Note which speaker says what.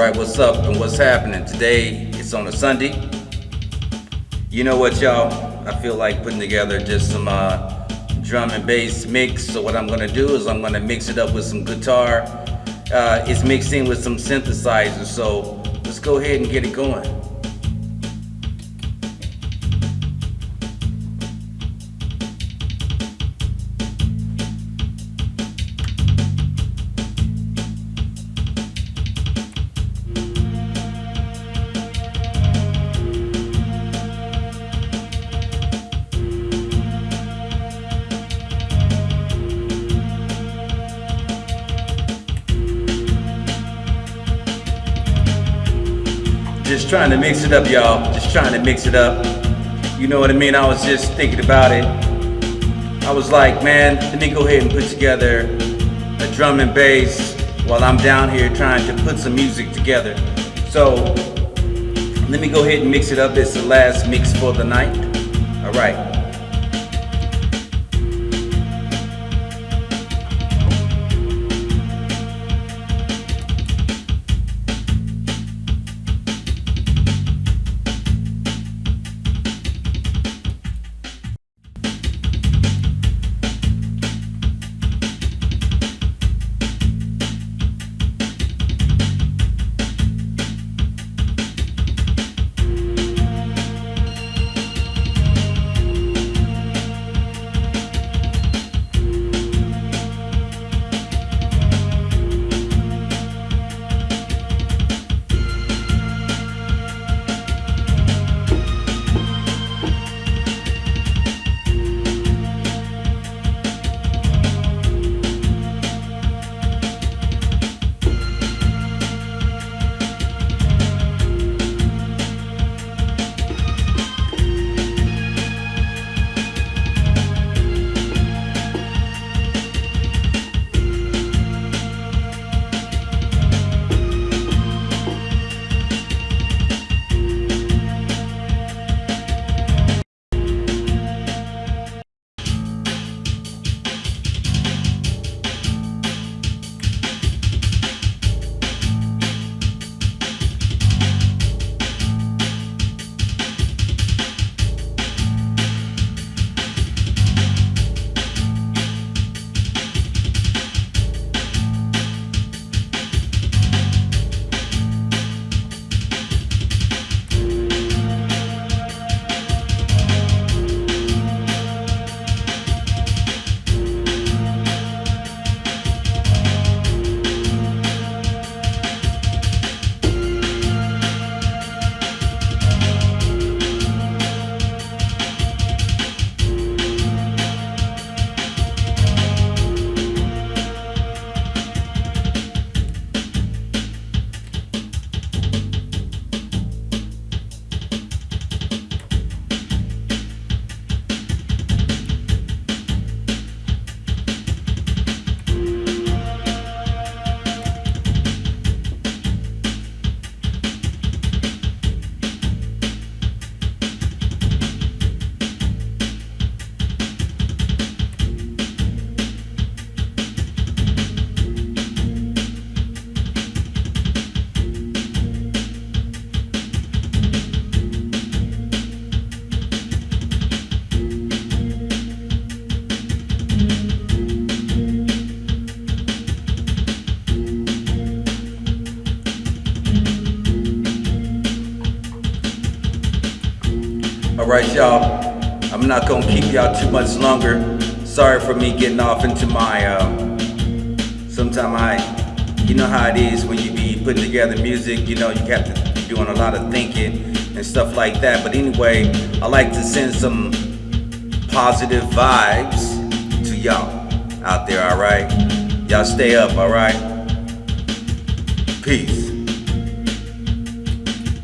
Speaker 1: Right, what's up and what's happening? Today it's on a Sunday. You know what, y'all? I feel like putting together just some uh, drum and bass mix. So what I'm gonna do is I'm gonna mix it up with some guitar. Uh, it's mixed in with some synthesizers. So let's go ahead and get it going. Just trying to mix it up, y'all. Just trying to mix it up. You know what I mean? I was just thinking about it. I was like, man, let me go ahead and put together a drum and bass while I'm down here trying to put some music together. So let me go ahead and mix it up. It's the last mix for the night. All right. All right, y'all. I'm not gonna keep y'all too much longer. Sorry for me getting off into my. Um, sometime I, you know how it is when you be putting together music. You know you have to be doing a lot of thinking and stuff like that. But anyway, I like to send some positive vibes to y'all out there. All right, y'all stay up. All right. Peace.